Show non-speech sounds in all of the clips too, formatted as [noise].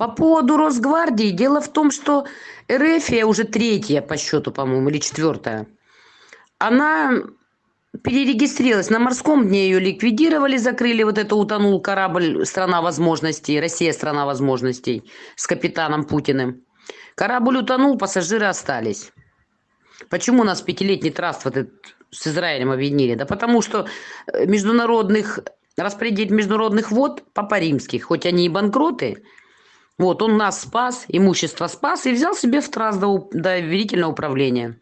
По поводу Росгвардии, дело в том, что РФ уже третья по счету, по-моему, или четвертая. Она перерегистрировалась. На морском дне ее ликвидировали, закрыли. Вот это утонул корабль «Страна возможностей», «Россия – страна возможностей» с капитаном Путиным. Корабль утонул, пассажиры остались. Почему у нас пятилетний траст вот этот с Израилем объединили? Да потому что э, международных распределить международных вод папа римский, хоть они и банкроты, вот он нас спас, имущество спас и взял себе в траст до доверительного управления.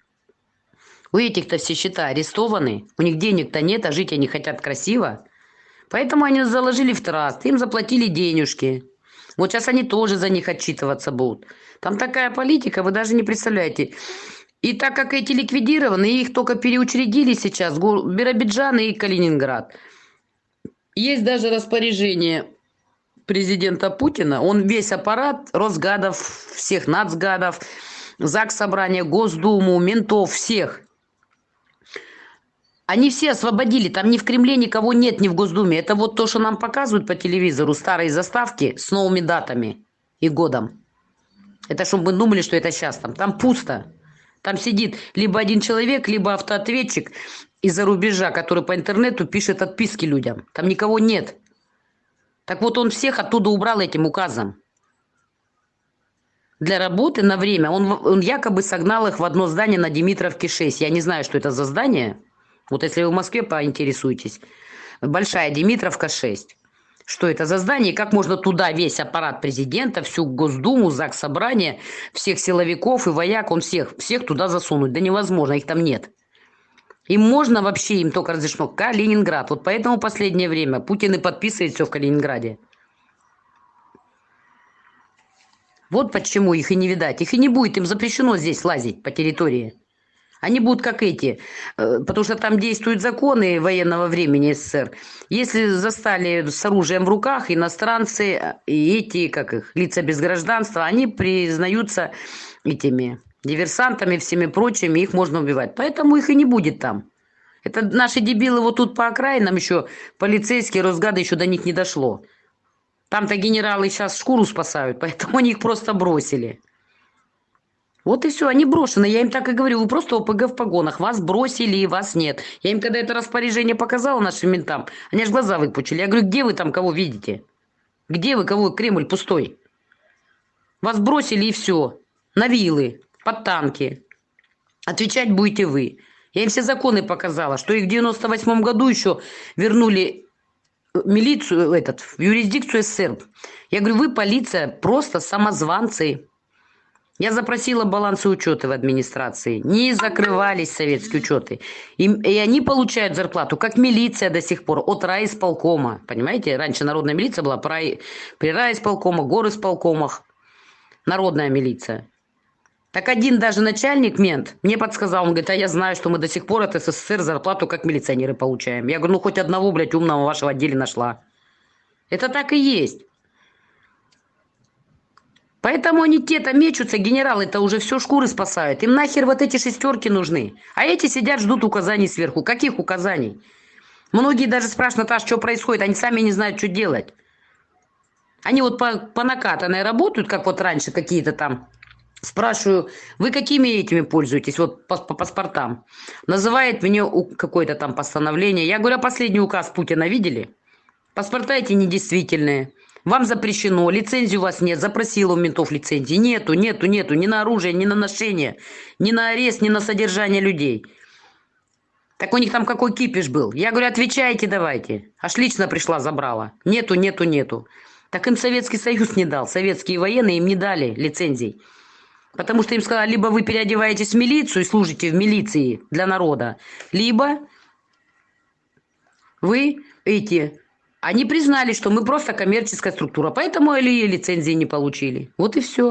У этих-то все счета арестованы, у них денег-то нет, а жить они хотят красиво. Поэтому они заложили в траст, им заплатили денежки. Вот сейчас они тоже за них отчитываться будут. Там такая политика, вы даже не представляете. И так как эти ликвидированы, их только переучредили сейчас, Биробиджан и Калининград. Есть даже распоряжение президента Путина, он весь аппарат Росгадов, всех нацгадов, ЗАГС собрания, Госдуму, ментов, всех. Они все освободили, там ни в Кремле никого нет, ни в Госдуме. Это вот то, что нам показывают по телевизору, старые заставки с новыми датами и годом. Это чтобы мы думали, что это сейчас там. Там пусто. Там сидит либо один человек, либо автоответчик из-за рубежа, который по интернету пишет отписки людям. Там никого нет. Так вот он всех оттуда убрал этим указом. Для работы на время. Он, он якобы согнал их в одно здание на Димитровке 6. Я не знаю, что это за здание. Вот если вы в Москве поинтересуетесь. Большая Димитровка 6. Что это за здание? Как можно туда весь аппарат президента, всю Госдуму, ЗАГС Собрание, всех силовиков и вояк, он всех, всех туда засунуть? Да невозможно, их там нет. Им можно вообще, им только разрешено Калининград. Вот поэтому последнее время Путин и подписывает все в Калининграде. Вот почему их и не видать. Их и не будет, им запрещено здесь лазить по территории. Они будут как эти, э, потому что там действуют законы военного времени СССР. Если застали с оружием в руках иностранцы э, и эти, как их, лица без гражданства, они признаются этими диверсантами, всеми прочими, их можно убивать. Поэтому их и не будет там. Это наши дебилы вот тут по окраинам еще, полицейские, Росгады еще до них не дошло. Там-то генералы сейчас шкуру спасают, [laughs] поэтому они их просто бросили. Вот и все, они брошены. Я им так и говорю, вы просто ОПГ в погонах. Вас бросили, вас нет. Я им когда это распоряжение показала нашим ментам, они аж глаза выпучили. Я говорю, где вы там кого видите? Где вы кого? Кремль пустой. Вас бросили и все. На вилы под танки. Отвечать будете вы. Я им все законы показала, что их в 98 году еще вернули э, милицию, этот, в юрисдикцию СССР. Я говорю, вы полиция, просто самозванцы. Я запросила балансы учета в администрации. Не закрывались советские учеты. И, и они получают зарплату, как милиция до сих пор, от райисполкома. Понимаете, раньше народная милиция была при, при райисполкомах, горисполкомах. Народная милиция. Так один даже начальник, мент, мне подсказал, он говорит, а я знаю, что мы до сих пор от СССР зарплату как милиционеры получаем. Я говорю, ну хоть одного, блядь, умного вашего отделе нашла. Это так и есть. Поэтому они те-то мечутся, генералы-то уже все шкуры спасают. Им нахер вот эти шестерки нужны. А эти сидят, ждут указаний сверху. Каких указаний? Многие даже спрашивают, Наташа, что происходит? Они сами не знают, что делать. Они вот по, по накатанной работают, как вот раньше какие-то там Спрашиваю, вы какими этими пользуетесь, вот по, по паспортам? Называет мне какое-то там постановление. Я говорю, а последний указ Путина видели? Паспорта эти недействительные. Вам запрещено, лицензии у вас нет, запросила у ментов лицензии. Нету, нету, нету, ни на оружие, ни на ношение, ни на арест, ни на содержание людей. Так у них там какой кипиш был. Я говорю, отвечайте давайте. Аж лично пришла, забрала. Нету, нету, нету. Так им Советский Союз не дал. Советские военные им не дали лицензий. Потому что им сказали, либо вы переодеваетесь в милицию и служите в милиции для народа, либо вы эти... Они признали, что мы просто коммерческая структура, поэтому или лицензии не получили. Вот и все.